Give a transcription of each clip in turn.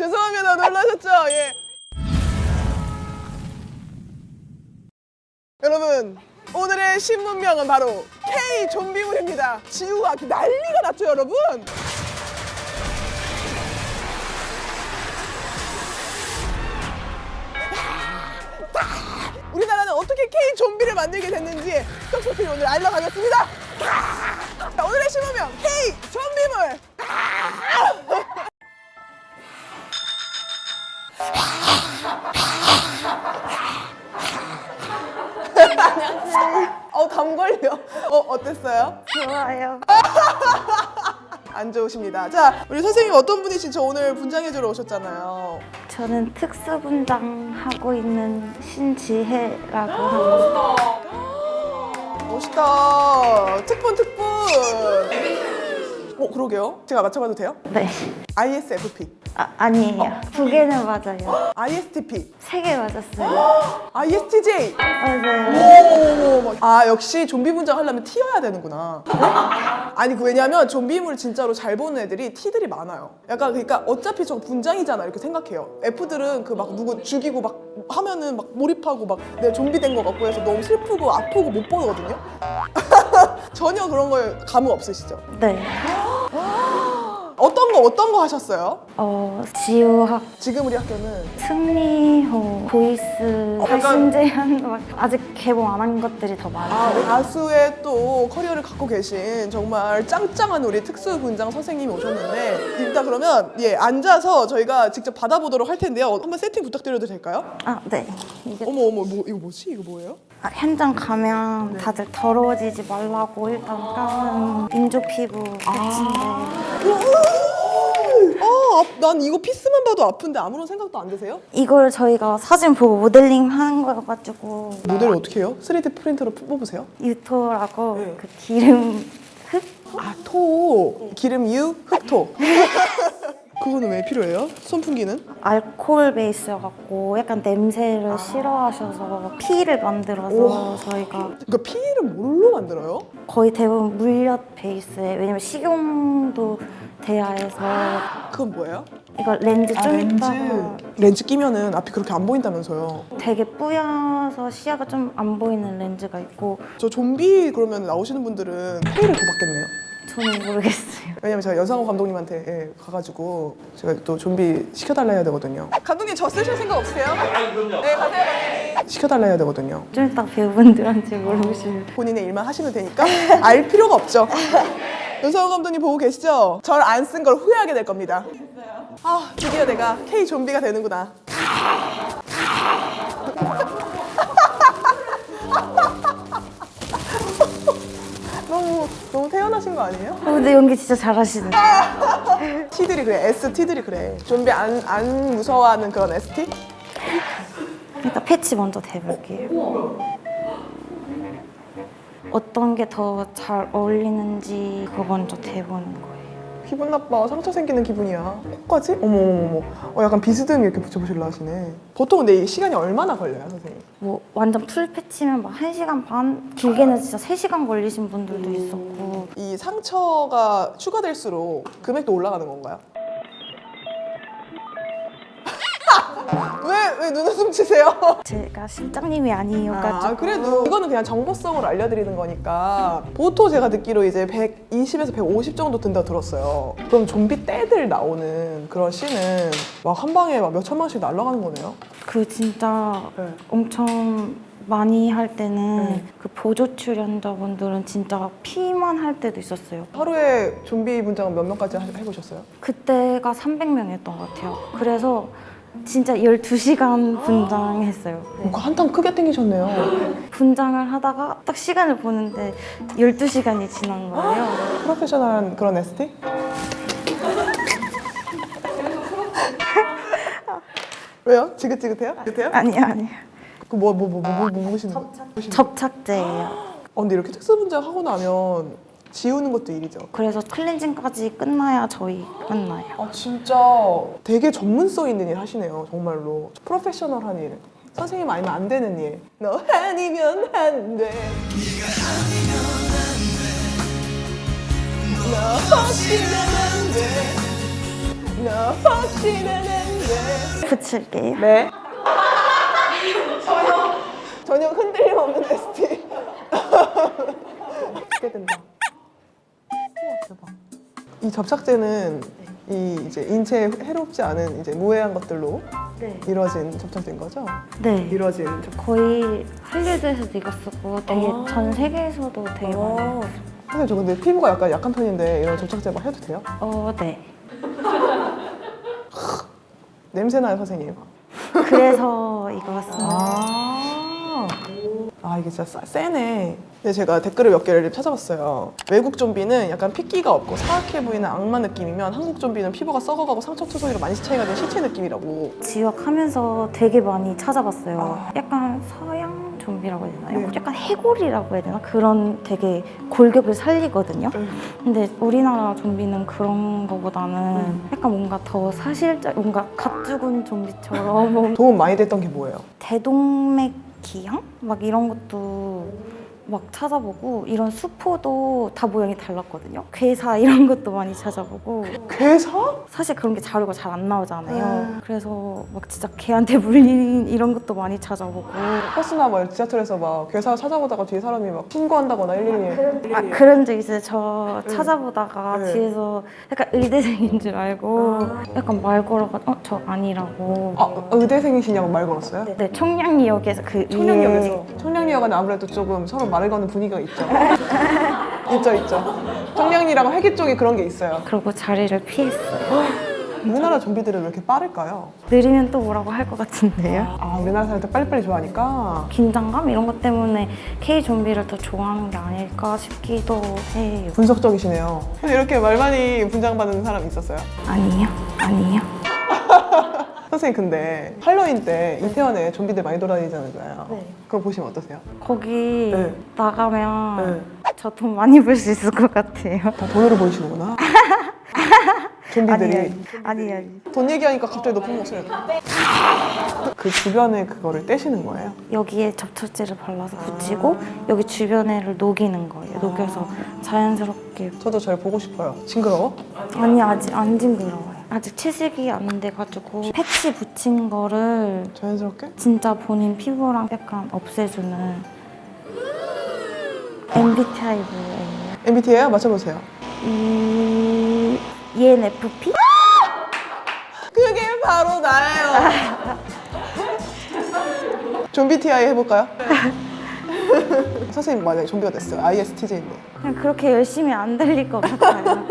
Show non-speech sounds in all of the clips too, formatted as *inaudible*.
죄송합니다. 놀라셨죠? 예. 여러분 오늘의 신문명은 바로 K 좀비물입니다. 지우가 난리가 났죠, 여러분? 우리나라는 어떻게 K 좀비를 만들게 됐는지 떡소피 오늘 알려가겠습니다. 자, 오늘의 신문명 K 좀비물. 어, 담 걸려. 어, 어땠어요? 좋아요. *laughs* 안 좋으십니다. 자, 우리 선생님 어떤 분이신지 저 오늘 분장해주러 오셨잖아요. 저는 특수분장 하고 있는 신지혜라고 합니다. 멋있다. 특분, 특분. 어, 그러게요. 제가 맞춰봐도 돼요? 네. ISFP, 아, 아니에요. 두 개는 맞아요. ISTP, 세 개 맞았어요. *gasps* ISTJ. 맞아요. 오, 아 역시 좀비 분장 하려면 T여야 되는구나. 아니 그 왜냐면 좀비물 진짜로 잘 보는 애들이 T들이 많아요. 약간 그러니까 어차피 저 분장이잖아 이렇게 생각해요. F들은 그 막 누구 죽이고 막 하면은 막 몰입하고 막 내 좀비 된 것 같고 해서 너무 슬프고 아프고 못 보거든요. *laughs* 전혀 그런 거에 감흥 없으시죠? 네. *gasps* 어떤 거 어떤 거 하셨어요? 어, 지우학, 지금 우리 학교는 승리호, 보이스, 어, 약간- 신재현 막 아직 개봉 안 한 것들이 더 아, 많아요. 가수의 또 커리어를 갖고 계신 정말 짱짱한 우리 특수 분장 선생님이 오셨는데 일단 그러면 예 앉아서 저희가 직접 받아보도록 할 텐데요. 한번 세팅 부탁드려도 될까요? 아, 네. 이게 어머 어머 뭐 이거 뭐지? 이거 뭐예요? 아, 현장 가면 다들 더러워지지 말라고 일단 까는 민족 피부 패치인데 아, 아, 난 이거 피스만 봐도 아픈데 아무런 생각도 안 드세요? 이걸 저희가 사진 보고 모델링 하는 거여가지고 모델을 어떻게 해요? 3D 프린터로 뽑으세요? 유토라고 네. 그 기름 흙 아, 토. 기름 유, 흑토. *laughs* 그거는 왜 필요해요? 선풍기는? 알코올 베이스여갖고 약간 냄새를 싫어하셔서 피를 만들어서 우와. 저희가 그러니까 피를 뭘로 만들어요? 거의 대부분 물엿 베이스에 왜냐면 식용도 돼야 해서 그건 뭐예요? 이거 렌즈 좀 있다가 아, 렌즈 끼면은 앞이 그렇게 안 보인다면서요. 되게 뿌여서 시야가 좀 안 보이는 렌즈가 있고 저 좀비 그러면 나오시는 분들은 페이를 더 받겠네요. 저는 모르겠어요. 왜냐면 제가 여상호 감독님한테 예, 가가지고 제가 또 좀비 시켜달라 해야 되거든요. 감독님 저 쓰실 생각 없으세요? 아 그럼요. 네 가세요 감독님. 시켜달라 해야 되거든요. 좀 이따 배우분들한테 물어보시면 본인의 일만 하시면 되니까 알 필요가 없죠. *laughs* 여상호 감독님 보고 계시죠? 절 안 쓴 걸 후회하게 될 겁니다. 아 드디어 내가 K 좀비가 되는구나. *laughs* 너무 너무 태어나신 거 아니에요? 어, 근데 연기 진짜 잘하시네. *laughs* T들이 그래 S T들이 그래 좀비 안, 안 무서워하는 그런 ST? 일단 패치 먼저 대볼게요. 어떤 게 더 잘 어울리는지 그거 먼저 대보는 거예요. 기분 나빠 상처 생기는 기분이야 코까지? 어머머머 어, 약간 비스듬히 이렇게 붙여보실라 하시네 보통 근데 이 시간이 얼마나 걸려요 선생님? 뭐 완전 풀 패치면 막 1시간 반? 길게는 진짜 3시간 걸리신 분들도 있었고 이 상처가 추가될수록 금액도 올라가는 건가요? 왜, 왜 눈웃음 치세요? *laughs* 제가 실장님이 아니어가지고 아, 그래도 이거는 그냥 정보성으로 알려드리는 거니까 보통 제가 듣기로 이제 120에서 150 정도 든다고 들었어요. 그럼 좀비 떼들 나오는 그런 씬은 막 한 방에 막 몇 천만씩 날아가는 거네요. 그 진짜 네. 엄청 많이 할 때는 네. 그 보조 출연자분들은 진짜 피만 할 때도 있었어요. 하루에 좀비 분장은 몇 명까지 하- 해보셨어요? 그때가 300명이었던 것 같아요. 그래서 진짜 12시간 분장했어요. 그 한탕 크게 땡기셨네요. 분장을 하다가 딱 시간을 보는데 12시간이 지난 거예요. 프로페셔널한 그런 ST? 왜요? 지긋지긋해요? 지긋해요? 아니요, 아니요. 그 뭐 뭐 뭐 뭐뭐뭐 보시는 거? 접착제예요. 어, 근데 이렇게 특수 분장 하고 나면 지우는 것도 일이죠. 그래서 클렌징까지 끝나야 저희 끝나요. 아 진짜 되게 전문성 있는 일 하시네요 정말로 프로페셔널한 일 선생님 아니면 안 되는 일 너 아니면 안 돼 너 없이는 안 돼 너 없이는 안 돼 붙일게요. 네. 전혀 전혀 흔들림 없는 ST. 기대된다. *laughs* 대박. 이 접착제는 이 이제 인체에 해롭지 않은 이제 무해한 것들로 네. 이루어진 접착제인 거죠? 네. 이루어진 접착. 거의 할리우드에서도 이거 쓰고 되게 아. 전 세계에서도 되게 많아요. 선생님 저 근데 피부가 약간 약한 편인데 이런 접착제 막 해도 돼요? 어, 네. *laughs* 냄새 나요 선생님. 그래서 이거 씁니다. 아, 아 이게 진짜 싸- 세네. 근데 제가 댓글을 몇 개를 찾아봤어요. 외국 좀비는 약간 핏기가 없고 사악해 보이는 악마 느낌이면 한국 좀비는 피부가 썩어가고 상처 투성이로 많이 차이가 된 시체 느낌이라고. 지역하면서 되게 많이 찾아봤어요. 아. 약간 서양 좀비라고 해야 되나요? 네. 약간 해골이라고 해야 되나? 그런 되게 골격을 살리거든요. 음. 근데 우리나라 좀비는 그런 거보다는 음. 약간 뭔가 더 사실적, 뭔가 갓 죽은 좀비처럼 뭐 *laughs* 도움 많이 됐던 게 뭐예요? 대동맥 기형? 막 이런 것도 막 찾아보고 이런 수포도 다 모양이 달랐거든요. 괴사 이런 것도 많이 찾아보고 괴사? 사실 그런 게 자료가 잘 안 나오잖아요. 음. 그래서 막 진짜 개한테 물린 이런 것도 많이 찾아보고 버스나 뭐 지하철에서 막 괴사 찾아보다가 뒤에 사람이 막 신고한다거나 112에 아, 그런 적 있어요. 저 네. 찾아보다가 네. 뒤에서 약간 의대생인 줄 알고 약간 말 걸어가 어 저 아니라고. 아, 의대생이시냐고 말 걸었어요? 네, 네, 청량리역에서 그 청량리역에서 청량리역은 아무래도 조금 서로 말을 거는 분위기가 있죠. *laughs* 있죠, 있죠. 청량리랑 회기 쪽에 그런 게 있어요. 그러고 자리를 피했어요. 우리나라 좀비들은 왜 이렇게 빠를까요? 느리면 또 뭐라고 할 것 같은데요? 아, 우리나라 사람들 빨리빨리 좋아하니까. 긴장감 이런 것 때문에 K 좀비를 더 좋아하는 게 아닐까 싶기도 해요. 분석적이시네요. 근데 이렇게 말 많이 분장받는 사람 있었어요? 아니요, 아니요. 선생님 근데 할로윈 때 이태원에 좀비들 많이 돌아다니잖아요. 네. 그거 보시면 어떠세요? 거기 네. 나가면 저돈 많이 벌 수 있을 것 같아요. 다 돈으로 보이시는구나. *laughs* 좀비들이 아니요. 아니요. 돈 얘기하니까 갑자기 높은 목소리가 그 주변에 그거를 떼시는 거예요? 여기에 접착제를 발라서 붙이고 여기 주변에를 녹이는 거예요. 녹여서 자연스럽게. 저도 잘 보고 싶어요. 징그러워? 아니 아직 안 징그러워요. 아직 채색이 안 돼가지고 패치 붙인 거를 자연스럽게? 진짜 본인 피부랑 약간 없애주는 MBTI예요. MBTI예요? 맞춰보세요. E ENFP? 그게 바로 나예요. *laughs* 좀비 TI 해볼까요? *laughs* 선생님 만약에 좀비가 됐어요. ISTJ인데. 그냥 그렇게 열심히 안 들릴 것 같아요.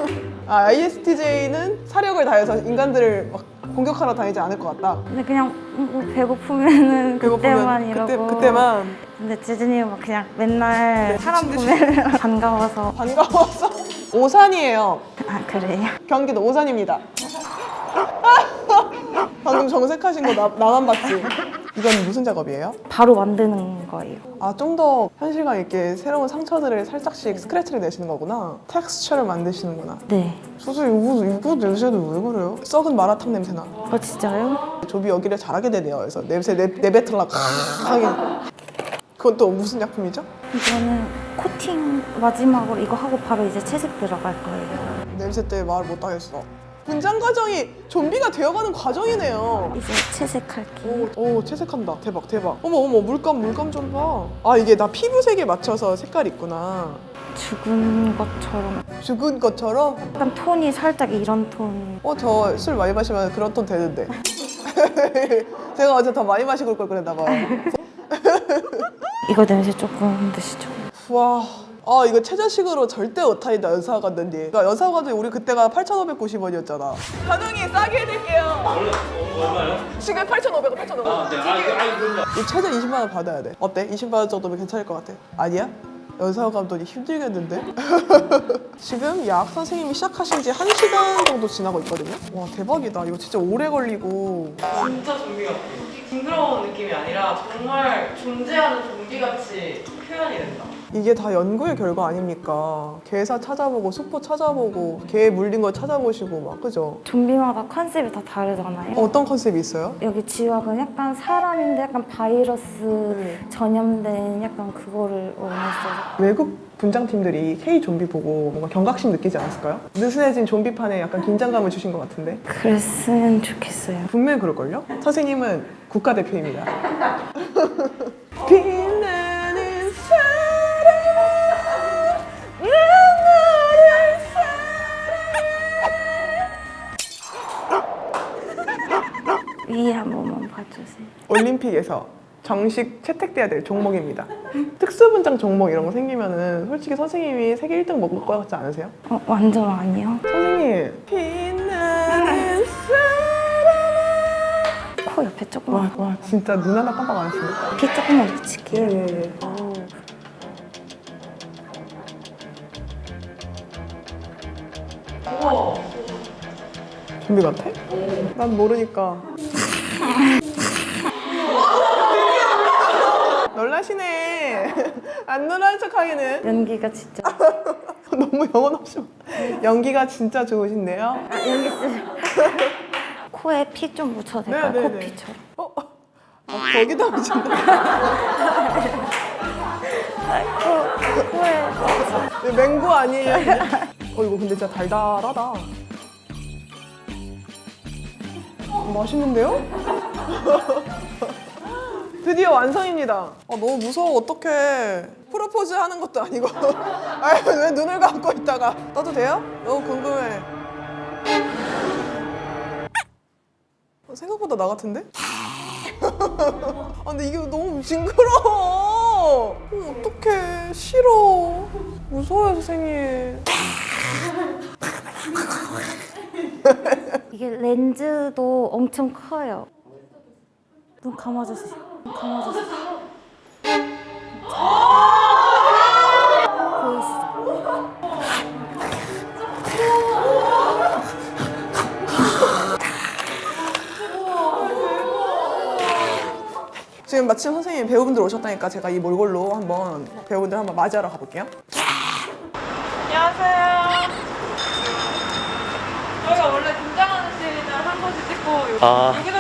아, ISTJ는 사력을 다해서 인간들을 막 공격하러 다니지 않을 것 같다. 근데 그냥 뭐 배고프면은 *laughs* 그때만 이러고 그때, 그때만 근데 재준이는 막 그냥 맨날 사람 보면 *laughs* 반가워서 반가워서 오산이에요. 아 그래요? 경기도 오산입니다. 방금 정색하신 거 나, 나만 봤지? 이건 무슨 작업이에요? 바로 만드는 거예요. 아, 좀 더 현실감 있게 새로운 상처들을 살짝씩 스크래치를 내시는 거구나. 텍스처를 만드시는구나. 네. 선생님, 이거, 이거 냄새도 왜 그래요? 썩은 마라탕 냄새 나. 어 진짜요? 조비 여기를 잘하게 되네요. 그래서 냄새 내, 내뱉으려고 하게. 그건 또 무슨 약품이죠? 이거는 코팅 마지막으로 이거 하고 바로 이제 채색 들어갈 거예요. 냄새 때문에 말 못 하겠어. 분장 과정이 좀비가 되어가는 과정이네요. 이제 채색할게요. 오, 오, 채색한다. 대박, 대박. 어머, 어머, 물감, 물감 좀 봐. 아, 이게 나 피부색에 맞춰서 색깔이 있구나. 죽은 것처럼 죽은 것처럼? 약간 톤이 살짝 이런 톤. 어, 저 술 많이 마시면 그런 톤 되는데. *laughs* 제가 어제 더 많이 마시고 올 걸 그랬나 봐요. *laughs* 이거 냄새 조금 드시죠. 와. 아 이거 최저식으로 절대 못하이다 연사가 갔는데 그러니까 연사가 가도 우리 그때가 8,590원이었잖아 가능히 싸게 해드릴게요 얼마요? 지금 8,500원 8,500원 아, 네. 아, 이거- 아, 이거 이 최저 20만 원 받아야 돼 어때? 20만 원 정도면 괜찮을 것 같아 아니야? 연사가 감독이 힘들겠는데? *laughs* 지금 약 선생님이 시작하신 지 1시간 정도 지나고 있거든요 와 대박이다 이거 진짜 오래 걸리고 진짜 좀비 같아. 징그러운 느낌이 아니라 정말 존재하는 좀비같이 표현이 된다. 이게 다 연구의 결과 아닙니까? 개사 찾아보고 수포 찾아보고 개 물린 거 찾아보시고 막 그죠? 좀비마다 컨셉이 다 다르잖아요. 어떤 컨셉이 있어요? 여기 지wak은 약간 사람인데 약간 바이러스 네. 전염된 약간 그거를 원했어요. 외국 분장팀들이 K 좀비 보고 뭔가 경각심 느끼지 않았을까요? 느슨해진 좀비판에 약간 긴장감을 주신 것 같은데 그랬으면 좋겠어요. 분명히 그럴걸요? 선생님은 국가대표입니다 *laughs* 위에 한 번만 봐주세요. 올림픽에서 정식 채택돼야 될 종목입니다 특수분장 종목 이런 거 생기면 은 솔직히 선생님이 세계 1등 먹을 것 같지 않으세요? 어, 완전 아니요. 선생님 빛나는 사랑 코 옆에 조금만 와, 와 진짜 눈 하나 깜빡 안 했습니다 귀 조금만 붙일게요. 예 예예 우와. 좀비 같아? 난 모르니까 *laughs* 놀라시네 안 놀라는 척 하기는 연기가 진짜 *laughs* 너무 영혼 없이 연기가 진짜 좋으신데요 아, 연기 쓰 *laughs* 코에 피 좀 묻혀도 될까요? 네, 네, 네. 코피처럼. 어? 어 거기다 붙인다 코, 코에 맹구 아니에요? 어 이거 근데 진짜 달달하다 맛있는데요? *laughs* 드디어 완성입니다. 아 너무 무서워. 어떡해. 프로포즈 하는 것도 아니고. *laughs* 아왜 왜 눈을 감고 있다가. 떠도 돼요? 너무 궁금해. 어, 생각보다 나 같은데? *laughs* 아 근데 이게 너무 징그러워. 어, 어떡해. 싫어. 무서워요 선생님. 이게 렌즈도 엄청 커요. 눈 감아주세요. 눈 감아주세요. 지금 마침 선생님 배우분들 오셨다니까 제가 이 몰골로 한번 배우분들 한번 맞이하러 가볼게요 안녕하세요. 저희가 원래 등장하는 씬을 한 번씩 찍고 요, 아. 여기서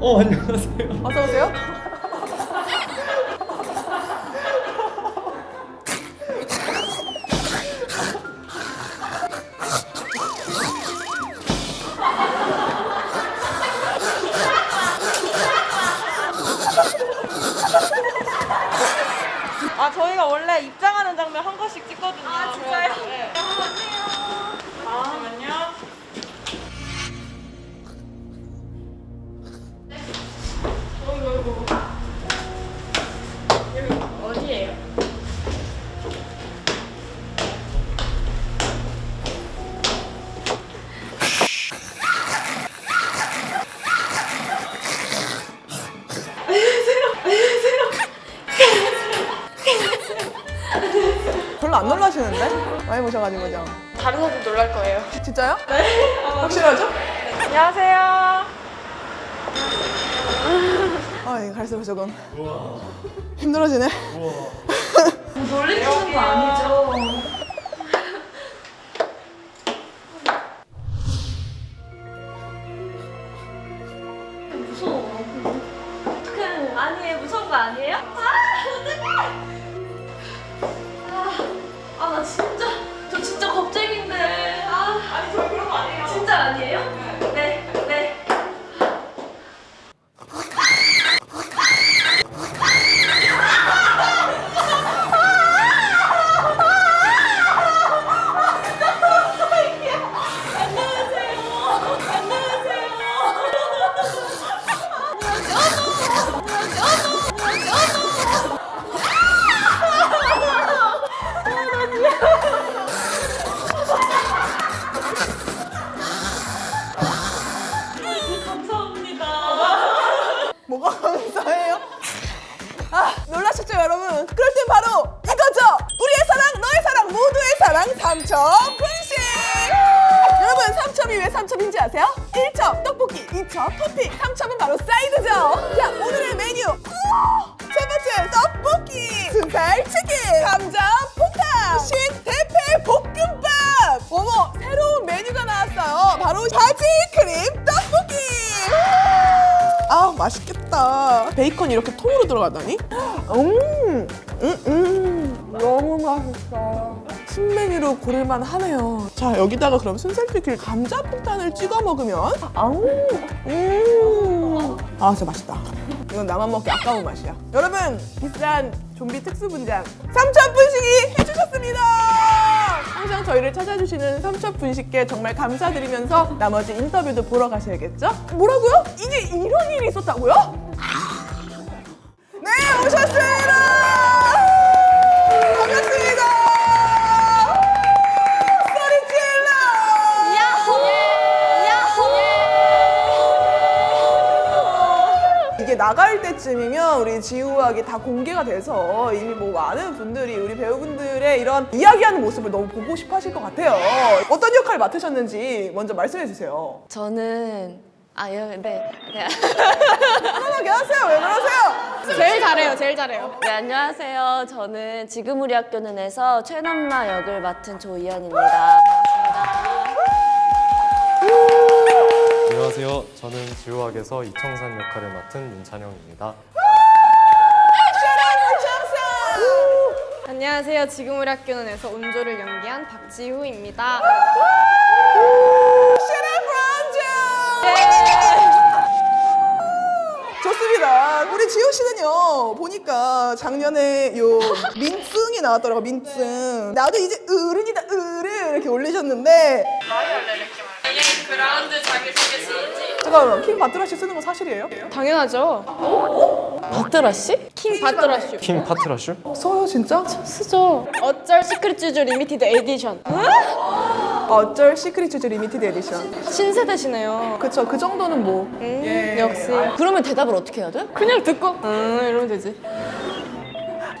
어 안녕하세요. 어서 오세요 아 저희가 원래 입장하는 장면 한 번씩 아 이거 갈수록 조금 힘들어지네 *laughs* 놀리시는 거 아니죠? 아셨죠 여러분? 그럴 땐 바로 이거죠! 우리의 사랑, 너의 사랑, 모두의 사랑 삼첩 분식! 여러분 삼첩이 왜 삼첩인지 아세요? 1첩 떡볶이, 2첩 토핑, 3첩은 바로 사이드죠! 자 오늘의 메뉴! 첫 번째 떡볶이! 순살 치킨! 감자 폭탄! 신 대패 볶음밥! 어머 새로운 메뉴가 나왔어요! 바로 바지 크림 떡볶이! 아 맛있겠다 베이컨이 이렇게 통으로 들어가다니 음, 음, 음. 너무 맛있어. 신메뉴로 고를만 하네요. 자 여기다가 그럼 순살피클 감자 폭탄을 찍어 먹으면 아우, 음. 아 진짜 맛있다. 이건 나만 먹기 아까운 맛이야. 여러분 비싼 좀비 특수 분장 삼천 분식이 해주셨습니다. 항상 저희를 찾아주시는 삼천 분식께 정말 감사드리면서 나머지 인터뷰도 보러 가셔야겠죠? 뭐라고요? 이게 이런 일이 있었다고요? 나갈 때쯤이면 우리 지우학이 다 공개가 돼서 이미 뭐 많은 분들이 우리 배우분들의 이런 이야기하는 모습을 너무 보고 싶어 하실 것 같아요. 어떤 역할 맡으셨는지 먼저 말씀해 주세요. 저는 아, 예, 네. 네. 편하게 하세요. 왜 그러세요? 제일 잘해요, 제일 잘해요. 네, 안녕하세요. 저는 지금 우리 학교는에서 최남마 역을 맡은 조이현입니다. 안녕하세요. 저는 지우학에서 이청산 역할을 맡은 윤찬영입니다. 안녕하세요. 지금 우리 학교는에서 온조를 연기한 박지후입니다. 좋습니다. 우리 지호 씨는요 보니까 작년에 요 민증이 나왔더라고 민증. 나도 이제 어른이다 어른 이렇게 올리셨는데. 그라운드 자기소개 시지. 잠깐만 킹 바트라 씨 쓰는 거 사실이에요? 당연하죠. 박드라 씨? 킹 바트라슈. 킹 파트라슈? 써요 진짜? 쓰죠. 어쩔 시크릿 주주 리미티드 에디션. 어쩔 시크릿 주주 리미티드 에디션. 신세대시네요. 그쵸 그 정도는 뭐. 음, 예. 역시. 그러면 대답을 어떻게 해야 돼? 그냥 듣고 음 이러면 되지.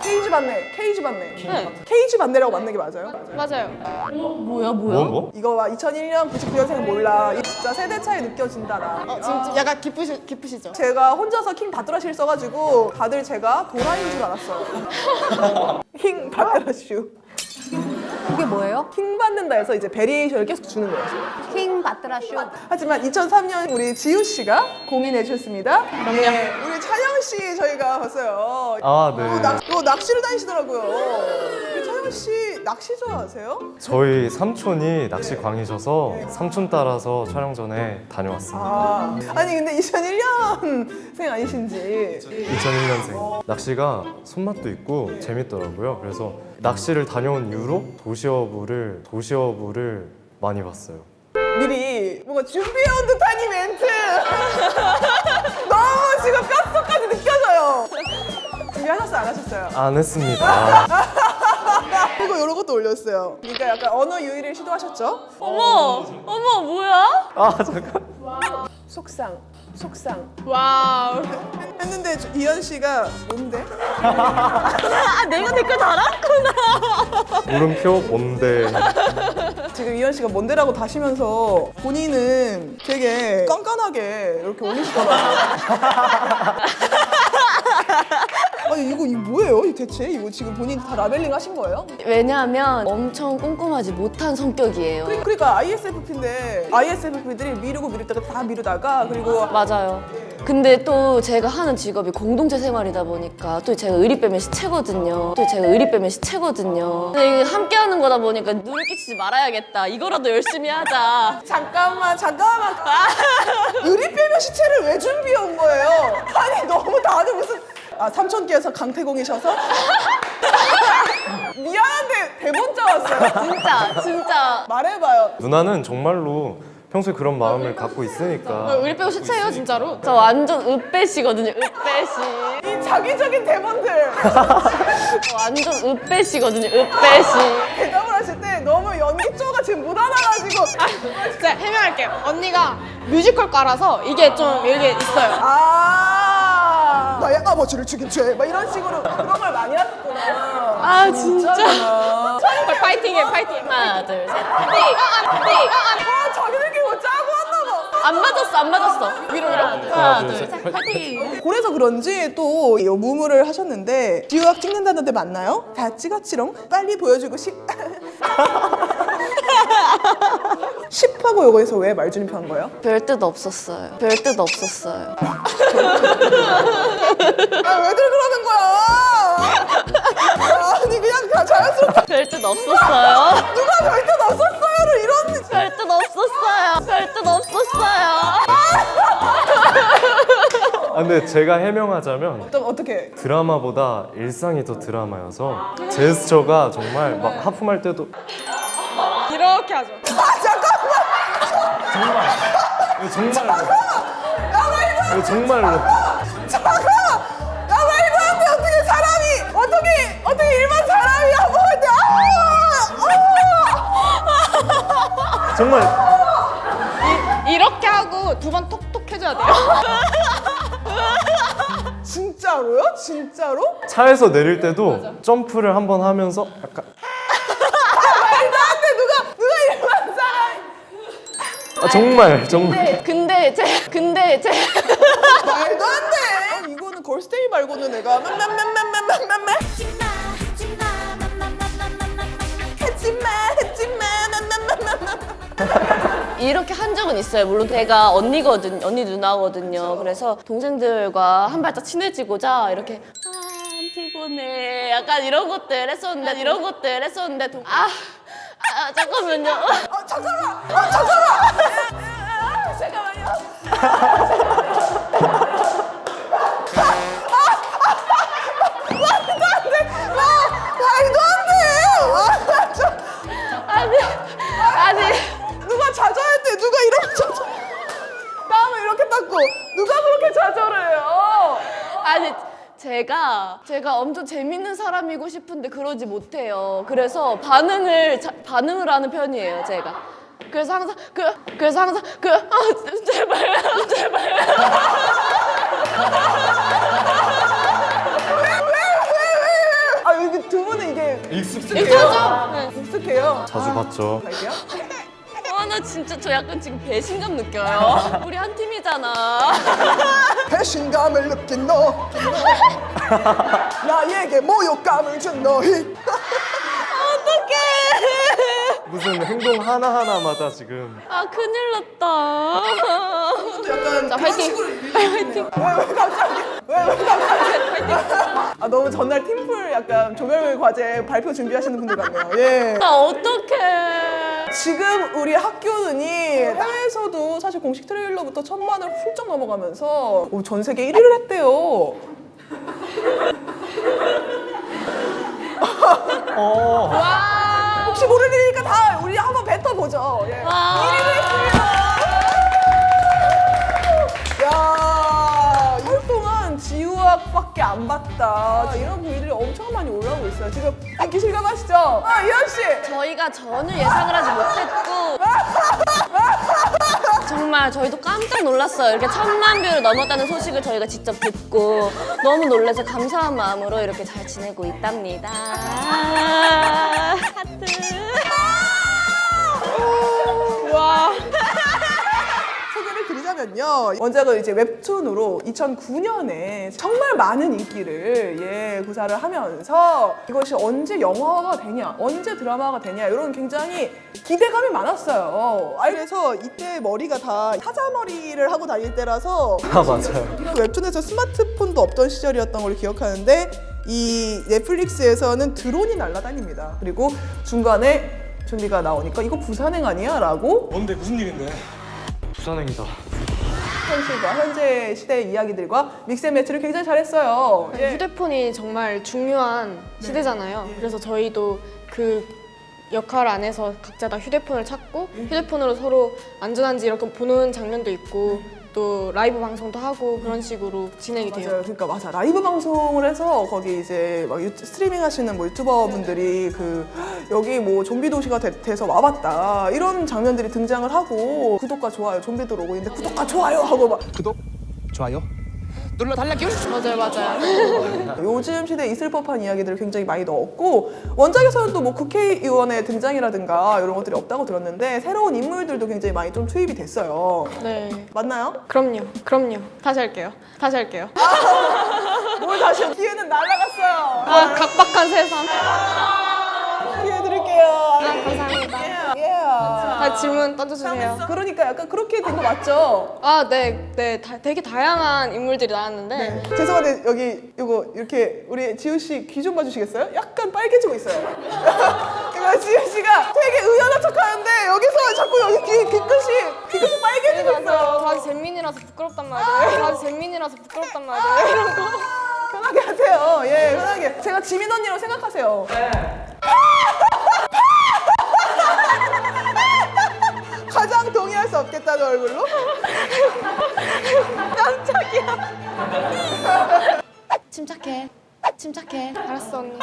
케이지 반네, 케이지 반네. 네. 케이지 반네라고 맞는 게 맞아요? 맞아요. 뭐야, 뭐야? 뭐 뭐? 이거 봐 2001년 99년생 몰라. 이 진짜 세대 차이 느껴진다 나. 어, 지금 좀 약간 기쁘시, 기쁘시죠? 제가 혼자서 킹 바트라시를 써가지고 다들 제가 도라인 줄 알았어요. *laughs* 킹 바트라슈. 그게 뭐예요? 킹 받는다 해서 이제 variation을 계속 주는 거예요. 킹 바트라슈. 하지만 2003년 우리 지우 씨가 공인해 주셨습니다. 네, 우리 찬영 씨 저희가 봤어요. 아, 네. 어, 낚, 어, 낚시를 다니시더라고요. 우리 찬영 씨 낚시 좋아하세요? 저희 삼촌이 낚시 광이셔서 삼촌 따라서 촬영 전에 다녀왔습니다. 아, 아니 근데 2001년생 아니신지 2001년생. 낚시가 손맛도 있고 재밌더라고요. 그래서 낚시를 다녀온 이후로 도시어부를 도시어부를 많이 봤어요. 미리 뭔가 준비해온 듯한 이 멘트 *laughs* 너무 지금 뼛속까지 느껴져요. 준비 하셨어요 안 하셨어요? 안 했습니다. *laughs* 이런 것도 올렸어요. 그러니까 약간 언어 유희를 시도하셨죠? 어머, 어머, 뭐야? 아 잠깐. 속상, 속상. wow. 했는데 저- 이현 씨가 뭔데? 아, 내가 댓글 달았구나. 물음표 뭔데? 지금 이현 씨가 뭔데라고 다시면서 본인은 되게 깐깐하게 이렇게 올리시더라고요. *laughs* 아니 이거 이거 뭐예요? 이 대체 이거 지금 본인 다 라벨링 하신 거예요? 왜냐하면 엄청 꼼꼼하지 못한 성격이에요. 그러- 그러니까 ISFP인데 ISFP들이 미루고 미루다가 다 미루다가 그리고 맞아요. 근데 또 제가 하는 직업이 공동체 생활이다 보니까 또 제가 의리 빼면 시체거든요. 또 제가 의리 빼면 시체거든요. 근데 이게 함께 하는 거다 보니까 눈을 끼치지 말아야겠다. 이거라도 열심히 하자. 잠깐만 잠깐만 *laughs* 의리 빼면 시체를 왜 준비해 온 거예요? 아니 너무 다들 무슨 아 삼촌께서 강태공이셔서 *laughs* 미안한데 대본 짜왔어요 진짜, 진짜. 말해봐요 누나는 정말로 평소에 그런 마음을 갖고 있으니까 우리 빼고 시체예요, 진짜로. 저 완전 으빼시거든요, 으빼시. 이 자기적인 대본들 *laughs* 저 완전 으빼시거든요, 으빼시. 대답을 하실 때 너무 연기조가 지금 묻어나가지고 자, 해명할게요. 언니가 뮤지컬과라서 이게 좀 이게 있어요. 아 나의 아버지를 죽인 죄. 막 이런 식으로 그런 걸 많이 하셨구나. 아, 진짜. 파이팅해 파이팅. 하나 둘셋. 아 자기들끼리 뭐 짜고. 안 맞았어 안 맞았어. 위로 위로. 하나 둘셋. 파이팅. 그래서 그런지 또이 무무를 하셨는데 지우학 찍는다는데 맞나요? 다 찍었지롱? 빨리 보여주고 싶. *laughs* 10하고 요거에서 왜 말줄임표 한 거예요? 별 뜻 없었어요 별 뜻 없었어요 아 왜들 그러는 거야? 아니 그냥 다 자연스럽게 별 뜻 없었어요 누가 별 뜻 없었어요를 이런 별 뜻 없었어요 별 뜻 없었어요 아, 근데 제가 해명하자면 어떤 어떻게 드라마보다 일상이 더 드라마여서 제스처가 정말 막 하품할 때도 이렇게 하죠. 아 잠깐만 이거 정말로 이거 정말로 잠깐 야 말도 안돼 어떻게 사람이 어떻게 어떻게 일반 사람이 한번 할때 아! 정말 이 렇게 하고 두 번 톡톡 해줘야 돼요. 진짜로요? 진짜로? 차에서 내릴 때도 점프를 한 번 하면서 약간 말도 안돼 누가 누가 일반 사람이 아, 정말 정말. 근데 제 근데 제 말도 안 돼! 이거는 걸스데이 말고는 내가 맘맘맘맘맘맘맘 했지마 했지마 맘맘맘맘맘 이렇게 한 적은 있어요. 물론 제가 언니거든, 언니 누나거든요. 그래서 동생들과 한 발짝 친해지고자 이렇게 아 피곤해, 약간 이런 것들 했었는데 이런 것들 했었는데 동- 아, 아 잠깐만요. 아 잠깐만! 아 잠깐만! 아, 잠깐만요. 말도 안 돼! 말도 안 돼! 아니 아니. 누가 좌절할 때 누가 이렇게 좌절? 땀을 이렇게 닦고 누가 그렇게 좌절해요? 아니. 제가 제가 엄청 재밌는 사람이고 싶은데 그러지 못해요. 그래서 반응을 자- 반응을 하는 편이에요. 제가. 그래서 항상 그 그래서 항상 그 아, 제발 제발 아 여기 두 분은 이게 익숙해요 익숙하죠? 네. 익숙해요 자주 봤죠 갈게요 아, 나 진짜 저 약간 지금 배신감 느껴요. *laughs* 우리 한 팀이잖아. 배신감을 느낀 너 *laughs* 나에게 모욕감을 준 너희 무슨 행동 하나하나마다 지금 아, 큰일 났다. 약간 자, 그런 화이팅! 식으로 *laughs* 화이팅! 왜, 왜 갑자기? 왜, 왜 갑자기? 아, 너무 전날 팀플 약간 조별 과제 발표 준비하시는 분들 같네요. 예. 나 어떡해. 지금 우리 학교는이 해외에서도 사실 공식 트레일러부터 천만을 훌쩍 넘어가면서 오, 전 세계 1위를 했대요. 어. 혹시 모를 일이니까 다 우리 한번 뱉어보죠. 예. 와. 1위를 했습니다. 야, 이달 동안 지우학밖에 안 봤다. 이런 글들이 엄청 많이 올라오고 있어요. 지금 인기 실감하시죠? 아, 이현 씨. 저희가 전혀 예상을 하지 못했고. *laughs* 정말 저희도 깜짝 놀랐어요. 이렇게 천만 view를 넘었다는 소식을 저희가 직접 듣고 너무 놀라서 감사한 마음으로 이렇게 잘 지내고 있답니다. *laughs* 하트. 드리자면요. 원작은 이제 웹툰으로 2009년에 정말 많은 인기를 예, 구사를 하면서 이것이 언제 영화가 되냐, 언제 드라마가 되냐 이런 굉장히 기대감이 많았어요. 아, 그래서 이때 머리가 다 사자머리를 하고 다닐 때라서 아 맞아요 *laughs* 웹툰에서 스마트폰도 없던 시절이었던 걸 기억하는데 이 넷플릭스에서는 드론이 날아다닙니다. 그리고 중간에 준비가 나오니까 이거 부산행 아니야? 라고 뭔데 무슨 일인데? 부산행이다 현실과 현재 시대의 이야기들과 믹스앤매치를 굉장히 잘했어요. 예. 휴대폰이 정말 중요한 시대잖아요. 그래서 저희도 그 역할 안에서 각자 다 휴대폰을 찾고 휴대폰으로 서로 안전한지 이렇게 보는 장면도 있고 또 라이브 방송도 하고 그런 식으로 진행이 돼요. 맞아요. 그러니까 맞아. 라이브 방송을 해서 거기 이제 막 유튜, 스트리밍 하시는 뭐 유튜버 분들이 그 여기 뭐 좀비 도시가 돼, 서 와봤다 이런 장면들이 등장을 하고 구독과 좋아요 좀비들 오고 있는데 구독과 좋아요 하고 막 구독, 좋아요 눌러 달라기 맞아요, 맞아요. *laughs* 요즘 시대에 있을 법한 이야기들을 굉장히 많이 넣었고 원작에서는 또 뭐 국회의원의 등장이라든가 이런 것들이 없다고 들었는데 새로운 인물들도 굉장히 많이 좀 투입이 됐어요. 네. 맞나요? 그럼요, 그럼요. 다시 할게요. 다시 할게요. 뭘 다시 기회는 날라갔어요. 아, 각박한 세상. 기회 드릴게요. 아, 감사합니다. 예. 다 질문 던져주세요. 그러니까 약간 그렇게 된 거 맞죠? 아, 네, 네, 다, 되게 다양한 인물들이 나왔는데 죄송한데 여기 이거 이렇게 우리 지우 씨 귀 좀 봐주시겠어요? 약간 빨개지고 있어요. 이거 *laughs* 지우 씨가 되게 의연한 척하는데 여기서 자꾸 여기 귀 귀끝이 귀끝이 빨개지고 맞아요. 있어요. 저 아직 잼민이라서 부끄럽단 말이에요. 저 아직 잼민이라서 부끄럽단 말이에요. 이런 *laughs* 거. 편하게 하세요. 예, 편하게. 제가 지민 언니라고 생각하세요. 가 장 동의할 수 없겠다는 얼굴로? *laughs* 침착해. 침착해. 알았어, 언니.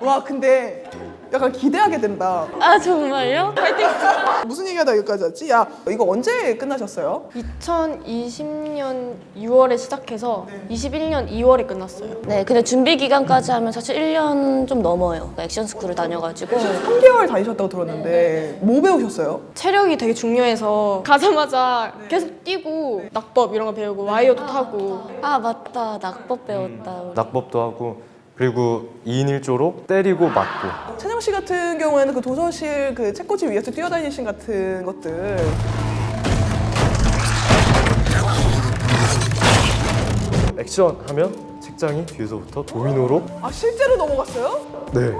와, 근데 약간 기대하게 된다. 아 정말요? *laughs* 무슨 얘기하다 여기까지 왔지? 야, 이거 언제 끝나셨어요? 2020년 6월에 시작해서 21년 2월에 끝났어요. 네, 근데 준비 기간까지 하면 사실 1년 좀 넘어요. 그러니까 액션 스쿨을 다녀가지고 3개월 다니셨다고 들었는데 뭐 배우셨어요? 체력이 되게 중요해서 가자마자 계속 뛰고 낙법 이런 거 배우고 와이어도 타고 아 맞다 낙법 배웠다. 낙법도 하고 그리고 2인 1조로 때리고 맞고 찬영 씨 같은 경우에는 그 도서실 그 책꽂이 위에서 뛰어다니신 같은 것들 액션 하면 책장이 뒤에서부터 도미노로 아 실제로 넘어갔어요? 네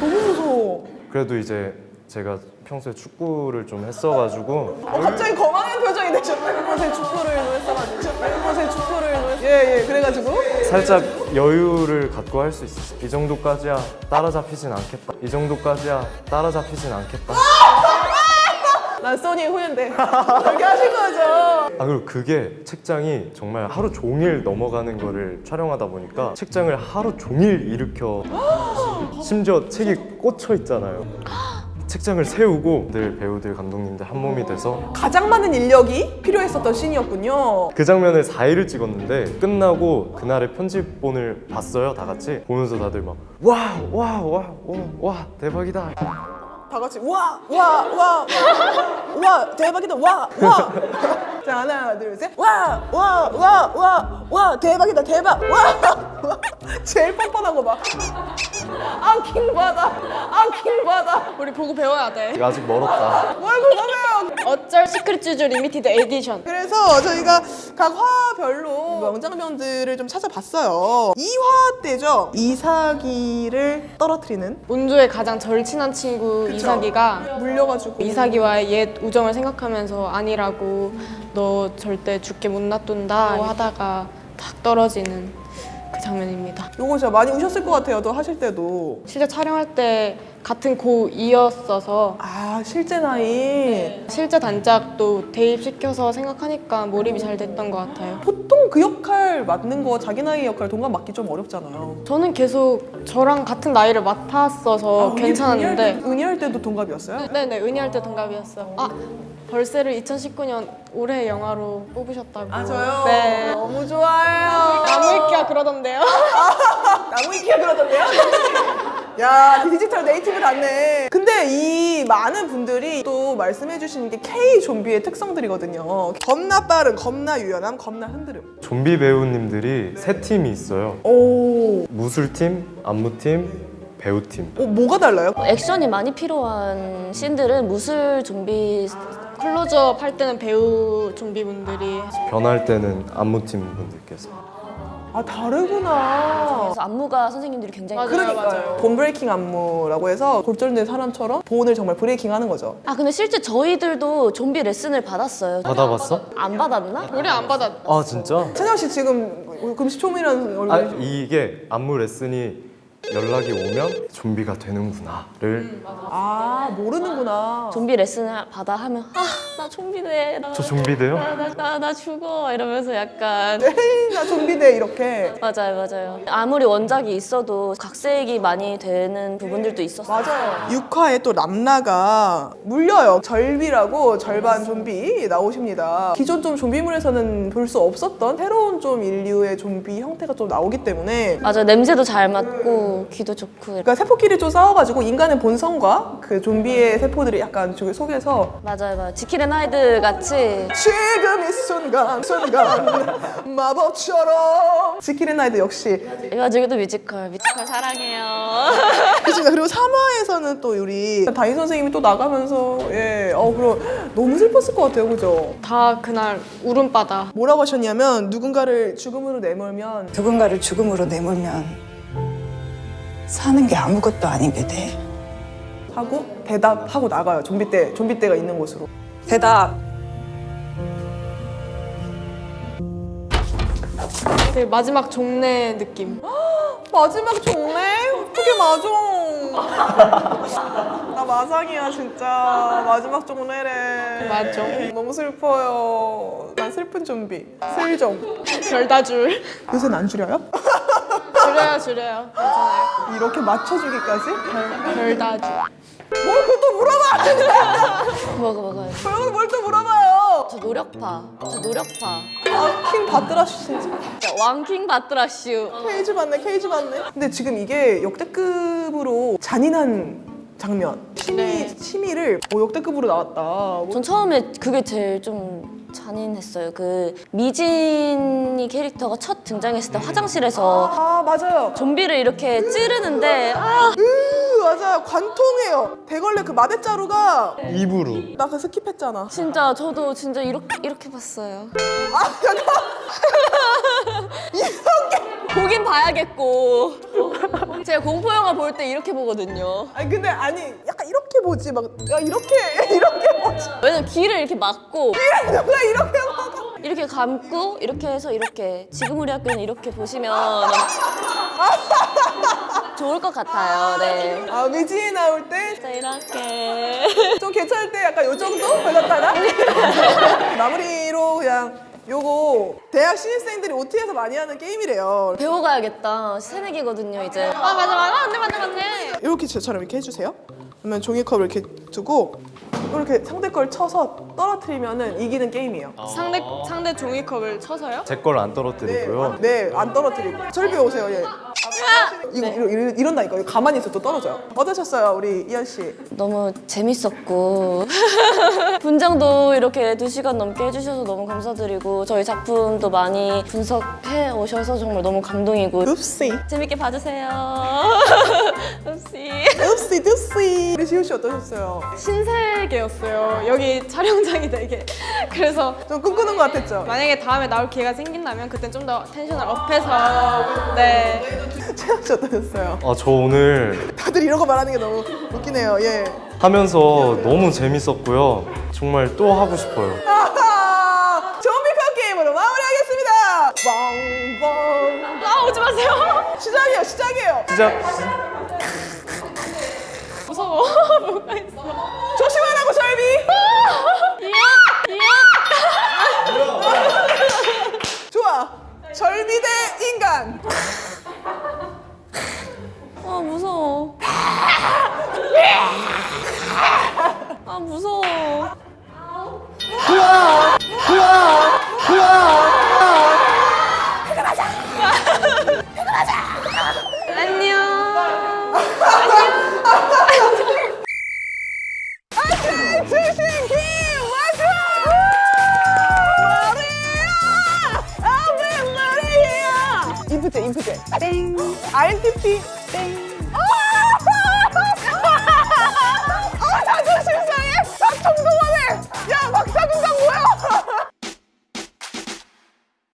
너무 무서워. 그래도 이제 제가 평소에 축구를 좀 했어가지고 어, 갑자기 거만한 표정이 되셨네. 평소에 축구를 노했어가지고. 평소에 축구를 노했 예, 예. 그래가지고. 살짝 여유를 갖고 할 수 있었어 이 정도까지야 따라잡히진 않겠다 이 정도까지야 따라잡히진 않겠다 난 써니의 후예인데. *laughs* 그렇게 하신 거죠. 아 그리고 그게 책장이 정말 하루 종일 넘어가는 거를 촬영하다 보니까 책장을 하루 종일 일으켜 심지어 책이 꽂혀 있잖아요 책장을 세우고 늘 배우들 감독님들 한 몸이 돼서 가장 많은 인력이 필요했었던 씬이었군요. 그 장면을 4일을 찍었는데 끝나고 그날의 편집본을 봤어요 다 같이 보면서 다들 막와와와와 대박이다 다 같이 와, 와, 와, 와, 와, 대박이다, 와, 와. 자 하나, 둘, 셋, 와, 와, 와, 와, 와, 대박이다, 대박, 와, 와. 제일 뻔뻔한 거 봐. 아, 킹 받아, 아, 킹 받아. 우리 보고 배워야 돼. 아직 멀었다 뭘 그거면? 어쩔 시크릿 주주 limited edition. 그래서 저희가 각 화별로 명장면들을 좀 찾아봤어요. 2화 때죠. 이사기를 떨어뜨리는 운조의 가장 절친한 친구 이사기가 물려가지고. 이사기와의 옛 우정을 생각하면서 아니라고 너 절대 죽게 못 놔둔다 하다가 탁 떨어지는 그 장면입니다. 요거 진짜 많이 우셨을 것 같아요. 또 하실 때도. 실제 촬영할 때 같은 고이었어서 아 실제 나이. 실제 단짝도 대입시켜서 생각하니까 몰입이 잘 됐던 것 같아요. 보통 그 역할 맡는 거 자기 나이 역할 동감 맡기 좀 어렵잖아요. 저는 계속 저랑 같은 나이를 맡았어서 아, 때- 은희할 때도 동갑이었어요? 네네 은희할 때 동갑이었어요. 아 벌새를 2019년 올해 영화로 뽑으셨다고. 네. 너무 좋아요. 나무위키가 그러던데요. *laughs* 나무 위키가 그러던데요? 야 디지털 네이티브 같네. 근데 이 많은 분들이 또 말씀해 주시는 게 K 좀비의 특성들이거든요. 겁나 빠른, 겁나 유연함, 겁나 흔들음. 좀비 배우님들이 세 팀이 있어요 오, 무술팀, 안무팀, 배우팀 어, 뭐가 달라요? 액션이 많이 필요한 씬들은 무술 좀비 클로즈업 할 때는 배우 좀비분들이 변할 때는 안무팀 분들께서 아 다르구나. 그래서 안무가 선생님들이 굉장히 맞아요. 그러니까요. bone breaking 안무라고 해서 골절된 사람처럼 bone을 정말 breaking 하는 거죠. 아 근데 실제 저희들도 좀비 레슨을 받았어요. 받아봤어? 안 받았나? 우리 안 받았. 아 진짜? 찬영 씨 지금 금시초문이라는 얼굴이 아 이게 안무 레슨이 연락이 오면 좀비가 되는구나를 아 모르는구나. 좀비 레슨을 받아 하면 아 나 좀비 돼. 나, 저 좀비 돼요? 나, 나, 나, 나 죽어 이러면서 약간 *laughs* 에이 나 좀비대 이렇게. 맞아요 맞아요 아무리 원작이 있어도 각색이 많이 되는 부분들도 있었어요 맞아요. 6화에 또 람나가 물려요. 절비라고 절반 좀비 나오십니다. 기존 좀 좀비물에서는 볼 수 없었던 새로운 좀 인류의 좀비 형태가 좀 나오기 때문에 맞아요 냄새도 잘 맡고 귀도 좋고 그러니까 세포끼리 좀 싸워가지고 인간의 본성과 그 좀비의 세포들이 약간 저기 속에서 맞아요 맞아요. 지킬앤 하이드 같이. 지금 이 순간 순간 *laughs* 마법처럼. 지킬앤 하이드 역시. 이 와중에도 뮤지컬 뮤지컬 사랑해요. *laughs* 그렇습니다. 그리고 3화에서는 또 우리 다인 선생님이 또 나가면서 예, 어 그럼 너무 슬펐을 것 같아요, 그죠? 다 그날 울음바다. 뭐라고 하셨냐면 누군가를 죽음으로 내몰면 누군가를 죽음으로 내몰면 사는 게 아무것도 아니게 돼. 하고 대답하고 나가요. 좀비 때 좀비 때가 있는 곳으로. 대답. 되게 마지막 종례 느낌. *gasps* 마지막 종래? 어떻게 맞아? *laughs* 나 마상이야 진짜 마지막 종래래. 맞아. 너무 슬퍼요. 난 슬픈 좀비. 슬좀. 별다줄. 요새는 안 줄여요? *laughs* 줄여요 줄여요. 괜찮아요. 이렇게 맞춰주기까지? 별다줄. 뭘또 물어봐! *laughs* 먹어 먹어요 여러분 뭘또 물어봐요! 저 노력파 저 노력파 아, 킹 바트라슈 진짜. 자, 왕킹 바트라슈 케이지 받네, 케이지 받네. 근데 지금 이게 역대급으로 잔인한 장면. 심의, 심의를 오, 역대급으로 나왔다. 전 처음에 그게 제일 좀 잔인했어요 그 미진이 캐릭터가 첫 등장했을 때 화장실에서 아, 맞아요. 좀비를 이렇게 찌르는데 아 으, 맞아요. 관통해요. 대걸레 그 마대자루가 입으로 나 그 skip했잖아. 진짜 저도 진짜 이렇게 이렇게 봤어요. *laughs* 보긴 봐야겠고 제가 공포 영화 볼 때 이렇게 보거든요. 아니 근데 아니 약간 이렇게 보지 막 야, 이렇게 *laughs* 이렇게 보지. 왜냐면 귀를 이렇게 막고 누가 이렇게 먹어? 이렇게 감고 이렇게 해서 이렇게 지금 우리 학교는 이렇게 보시면 좋을 것 같아요. 네. 아 미진이 나올 때 자 이렇게 좀 괜찮을 때 약간 요 정도 걸렸다가 *laughs* 마무리로 그냥 요거 대학 신입생들이 OT에서 많이 하는 게임이래요. 배워가야겠다. 새내기거든요 이제. 아 맞아 맞아 맞네 맞네 맞네. 이렇게 저처럼 이렇게 해주세요. 그러면 종이컵을 이렇게 두고 이렇게 상대 걸 쳐서 떨어뜨리면은 이기는 게임이에요. 상대 상대 종이컵을 쳐서요? 제 걸 안 떨어뜨리고요. 네, 안 떨어뜨리고. 절비 오세요, 예. 이거 이러, 이러, 이런다니까. 이거 가만히 있어 또 떨어져요. 어떠셨어요, 우리 이한 씨? 너무 재밌었고 *laughs* 분장도 이렇게 두 시간 넘게 해주셔서 너무 감사드리고 저희 작품도 많이 분석해 오셔서 정말 너무 감동이고 읍시, 재밌게 봐주세요. 읍시. 읍시, 읍시. 우리 시우 씨 어떠셨어요? 신세계였어요. 여기 촬영장이 되게. *laughs* 그래서 좀 꿈꾸는 것 같았죠? 만약에 다음에 나올 기회가 생긴다면 그땐 좀 더 텐션을 업해서 네. 채영 씨 어떠셨어요? 아 저 오늘 다들 이런 거 말하는 게 너무 웃기네요, 예. 하면서 너무 재밌었고요. 정말 또 하고 싶어요. 아하! 좀비컵 게임으로 마무리하겠습니다! 빵빵. 아 오지 마세요. 시작이에요, 시작이에요. 시작. *laughs* 무서워. *laughs* 뭐가 있어. 조심하라고, 절비! *laughs* 좋아. 절비 대 인간. 아 무서워. 아 무서워. 출신킴 와줘! 마리아! 아왜 마리아! 인프제 인프제 땡 INTP